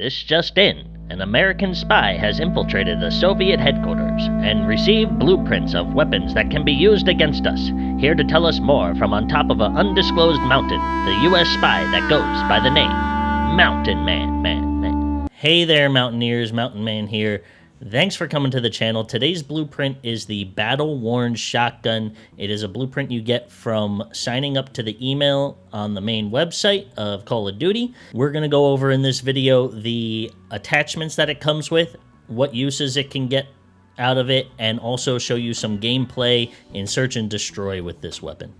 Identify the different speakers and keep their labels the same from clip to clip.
Speaker 1: This just in. An American spy has infiltrated the Soviet headquarters and received blueprints of weapons that can be used against us. Here to tell us more from on top of an undisclosed mountain, the U.S. spy that goes by the name Mountain Man, Man, Man.
Speaker 2: Hey there, Mountaineers, Mountain Man here. Thanks for coming to the channel. Today's blueprint is the Battle Worn Shotgun. It is a blueprint you get from signing up to the email on the main website of Call of Duty. We're going to go over in this video the attachments that it comes with, what uses it can get out of it, and also show you some gameplay in Search and Destroy with this weapon.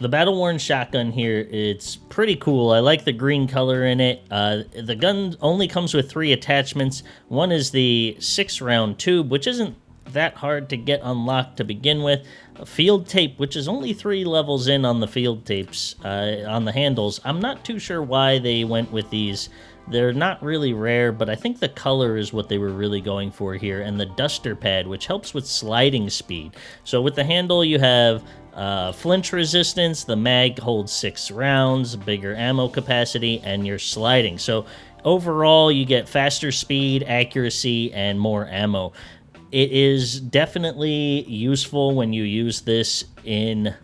Speaker 2: The battle worn shotgun here, it's pretty cool. I like the green color in it. Uh, the gun only comes with three attachments. One is the six round tube, which isn't that hard to get unlocked to begin with. Field tape, which is only three levels in on the field tapes uh, on the handles. I'm not too sure why they went with these. They're not really rare, but I think the color is what they were really going for here. And the duster pad, which helps with sliding speed. So with the handle, you have uh, flinch resistance, the mag holds six rounds, bigger ammo capacity, and you're sliding. So overall, you get faster speed, accuracy, and more ammo. It is definitely useful when you use this in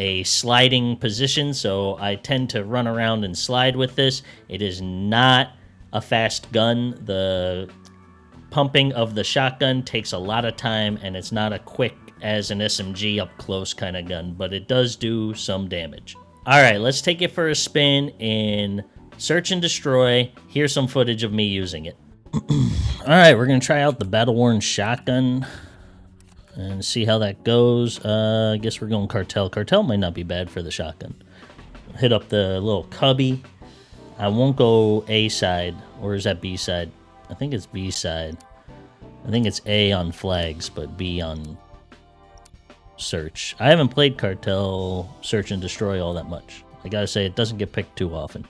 Speaker 2: a sliding position, so I tend to run around and slide with this. It is not a fast gun. The pumping of the shotgun takes a lot of time, and it's not a quick as an SMG up close kind of gun, but it does do some damage. All right, let's take it for a spin in Search and Destroy. Here's some footage of me using it. All right, we're going to try out the Battle Worn Shotgun and see how that goes. Uh, I guess we're going Cartel. Cartel might not be bad for the shotgun. Hit up the little cubby. I won't go A side, or is that B side? I think it's B side. I think it's A on flags, but B on search. I haven't played Cartel Search and Destroy all that much. I gotta say, it doesn't get picked too often.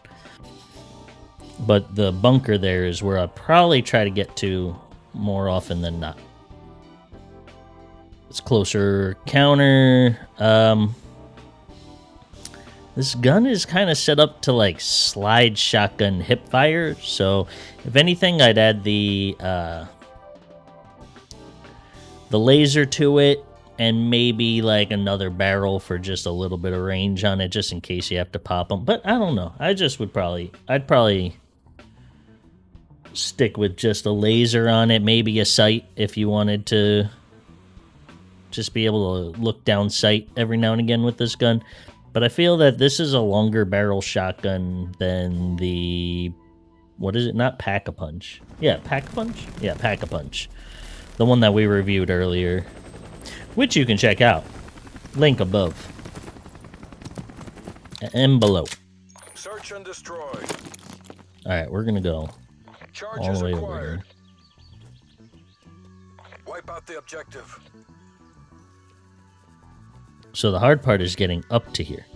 Speaker 2: But the bunker there is where I probably try to get to more often than not. It's closer counter. Um, this gun is kind of set up to like slide shotgun hip fire. So if anything, I'd add the uh, the laser to it and maybe like another barrel for just a little bit of range on it just in case you have to pop them but i don't know i just would probably i'd probably stick with just a laser on it maybe a sight if you wanted to just be able to look down sight every now and again with this gun but i feel that this is a longer barrel shotgun than the what is it not pack a punch yeah pack a punch yeah pack a punch the one that we reviewed earlier which you can check out. Link above. And below.
Speaker 3: Search and destroy.
Speaker 2: Alright, we're gonna go
Speaker 3: Charges
Speaker 2: all the way
Speaker 3: acquired.
Speaker 2: over here.
Speaker 3: Wipe out the objective.
Speaker 2: So the hard part is getting up to here.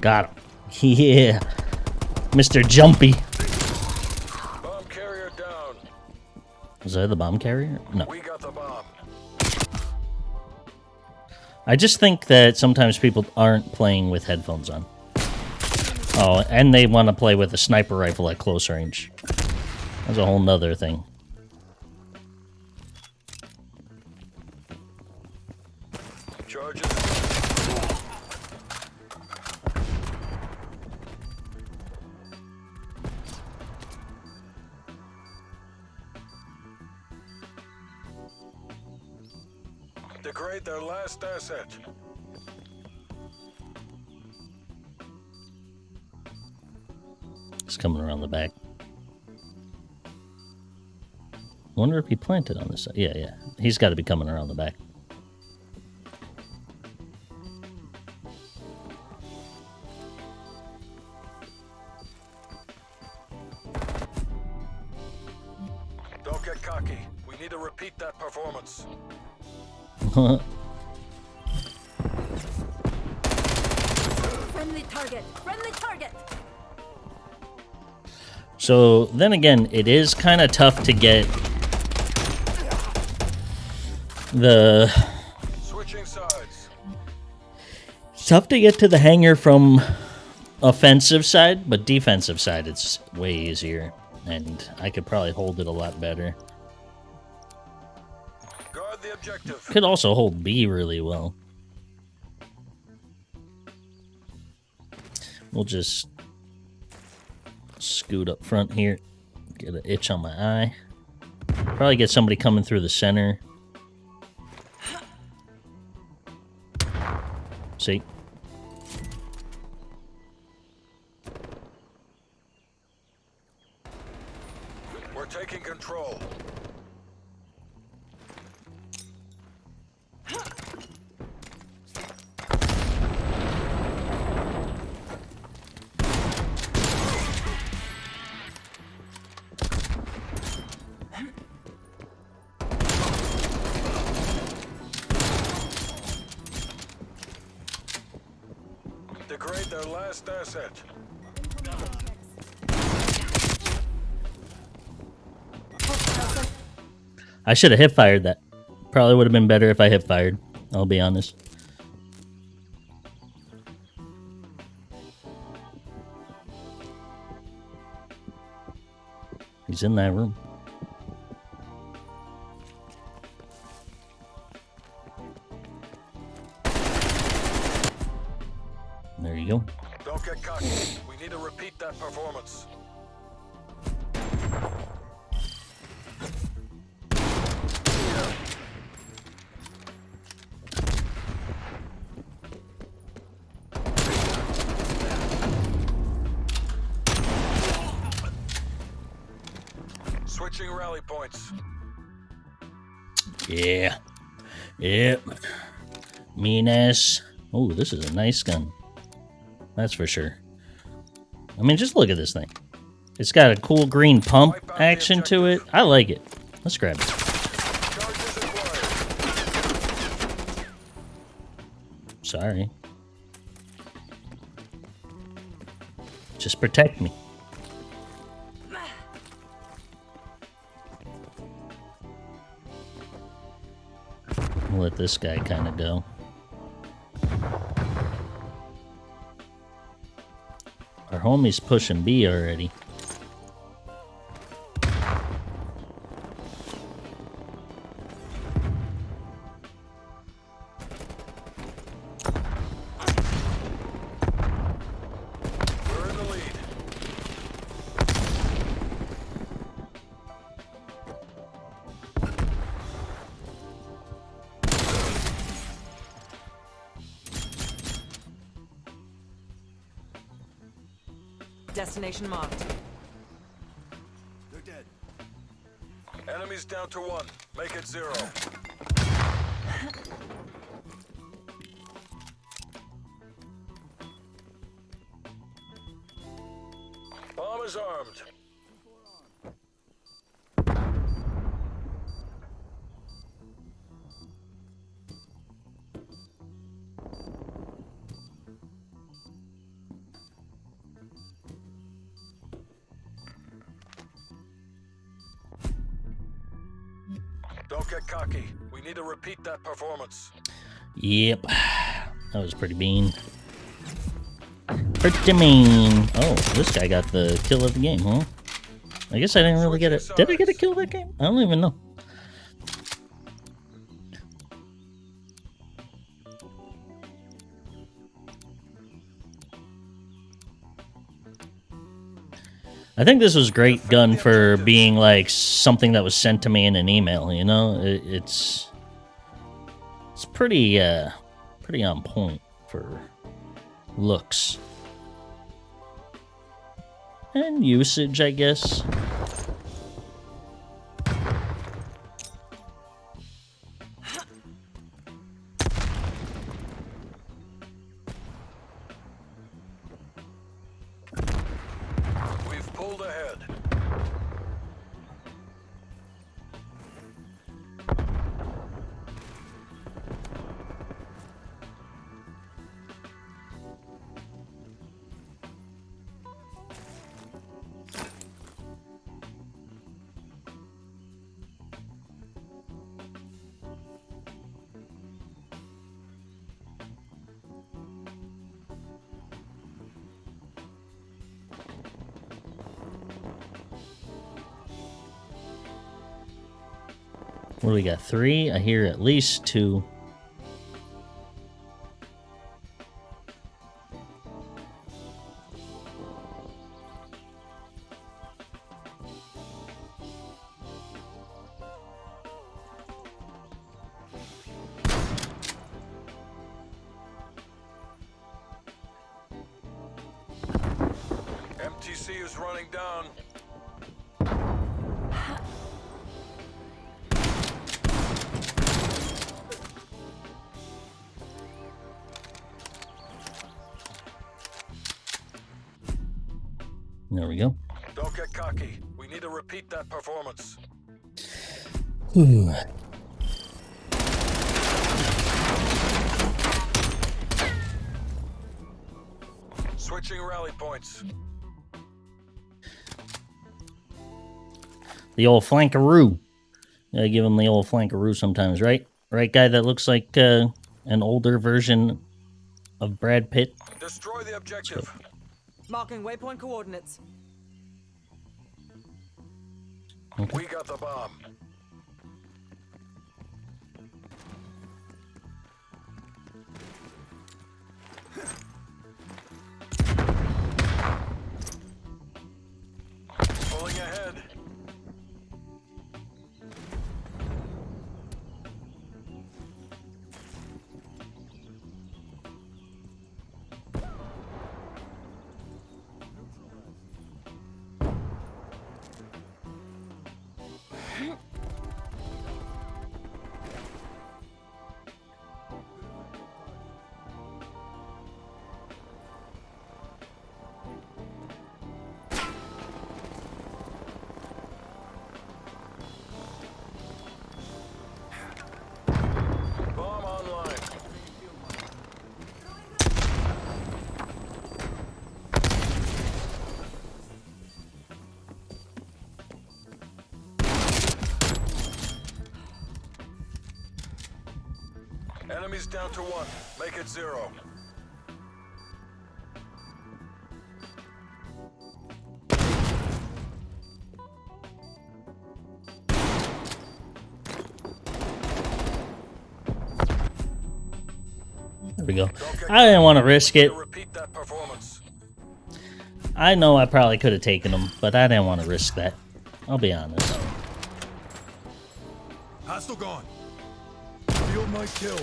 Speaker 2: Got him. Yeah. Mr. Jumpy. Was that the bomb carrier? No.
Speaker 3: We got the bomb.
Speaker 2: I just think that sometimes people aren't playing with headphones on. Oh, and they want to play with a sniper rifle at close range. That's a whole nother thing. Wonder if he planted on this side. Yeah, yeah. He's got to be coming around the back.
Speaker 3: Don't get cocky. We need to repeat that performance.
Speaker 4: Friendly target. Friendly target.
Speaker 2: So then again, it is kind of tough to get the
Speaker 3: Switching sides.
Speaker 2: it's tough to get to the hangar from offensive side, but defensive side it's way easier, and I could probably hold it a lot better.
Speaker 3: Guard the objective.
Speaker 2: Could also hold B really well. We'll just scoot up front here. Get an itch on my eye. Probably get somebody coming through the center. See?
Speaker 3: We're taking control. Their last asset.
Speaker 2: I should have hip fired that. Probably would have been better if I hip fired. I'll be honest. He's in that room. There you go.
Speaker 3: Don't get cocky. We need to repeat that performance. Switching rally points.
Speaker 2: Yeah. Yep. Mean ass. Oh, this is a nice gun. That's for sure. I mean, just look at this thing. It's got a cool green pump action to it. I like it. Let's grab it. Sorry. Just protect me. We'll let this guy kind of go. Homie's pushing B already.
Speaker 5: Destination marked.
Speaker 3: They're dead. Enemies down to one. Make it zero. Get cocky. We need to repeat that performance.
Speaker 2: Yep. That was pretty mean. Pretty mean. Oh, this guy got the kill of the game, huh? I guess I didn't really get it. Did I get a kill that game? I don't even know. I think this was great gun for being like something that was sent to me in an email, you know? It, it's it's pretty uh pretty on point for looks and usage, I guess.
Speaker 3: Pulled ahead.
Speaker 2: What do we got? Three? I hear at least two. There we go.
Speaker 3: Don't get cocky. We need to repeat that performance.
Speaker 2: Whew.
Speaker 3: Switching rally points.
Speaker 2: The old flankaroo. Gotta give him the old flankaroo sometimes, right? Right, guy that looks like uh, an older version of Brad Pitt.
Speaker 3: Destroy the objective.
Speaker 5: Marking waypoint coordinates.
Speaker 3: We got the bomb. Pulling ahead. Enemies down to one. Make it zero.
Speaker 2: There we go. I didn't want to risk it.
Speaker 3: Repeat that performance.
Speaker 2: I know I probably could have taken him, but I didn't want to risk that. I'll be honest.
Speaker 3: Hostile gone. Field might kill.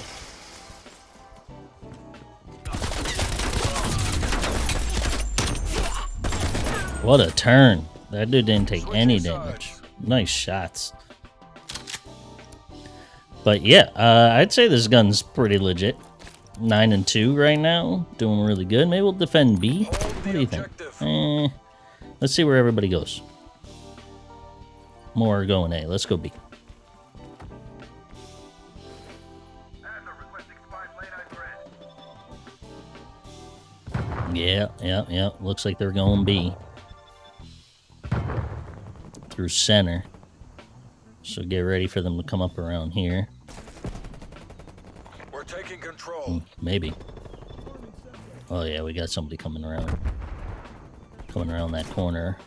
Speaker 2: What a turn. That dude didn't take any damage. Nice shots. But yeah, uh, I'd say this gun's pretty legit. 9 and 2 right now. Doing really good. Maybe we'll defend B. What do you think? Eh, let's see where everybody goes. More going A. Let's go B. Yeah, yeah, yeah. Looks like they're going B. Through center. So get ready for them to come up around here.
Speaker 3: We're taking control.
Speaker 2: Hmm, maybe. Oh yeah, we got somebody coming around. Coming around that corner.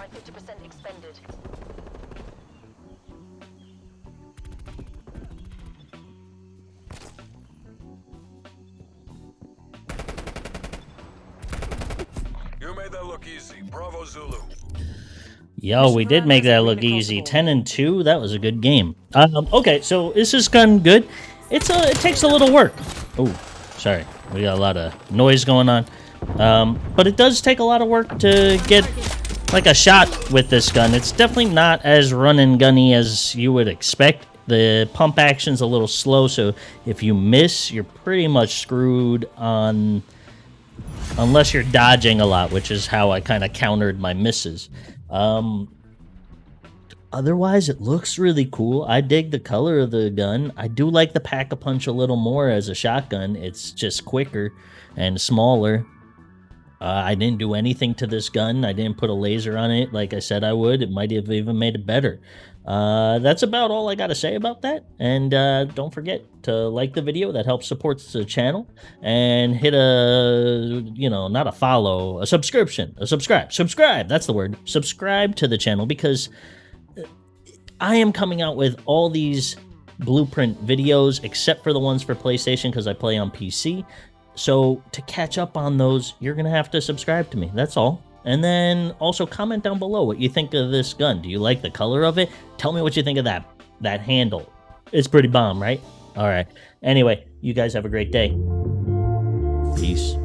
Speaker 4: Mission timeline 50% expended.
Speaker 3: You made that look easy. Bravo Zulu.
Speaker 2: Yo, we did make that look easy. 10 and 2. That was a good game. Um, okay, so is this gun good? It's a, it takes a little work. Oh, sorry. We got a lot of noise going on. Um, but it does take a lot of work to get like a shot with this gun. It's definitely not as run and gunny as you would expect. The pump action's a little slow, so if you miss, you're pretty much screwed on unless you're dodging a lot, which is how I kind of countered my misses. Um, otherwise, it looks really cool. I dig the color of the gun. I do like the pack a punch a little more as a shotgun. It's just quicker and smaller. Uh, I didn't do anything to this gun. I didn't put a laser on it like I said I would. It might have even made it better. Uh, that's about all I got to say about that. And uh, don't forget to like the video. That helps supports the channel. And hit a, you know, not a follow, a subscription, a subscribe, subscribe. That's the word. Subscribe to the channel because uh, I am coming out with all these blueprint videos except for the ones for PlayStation because I play on PC. So to catch up on those, you're going to have to subscribe to me. That's all. And then also comment down below what you think of this gun. Do you like the color of it? Tell me what you think of that that handle. It's pretty bomb, right? All right. Anyway, you guys have a great day. Peace.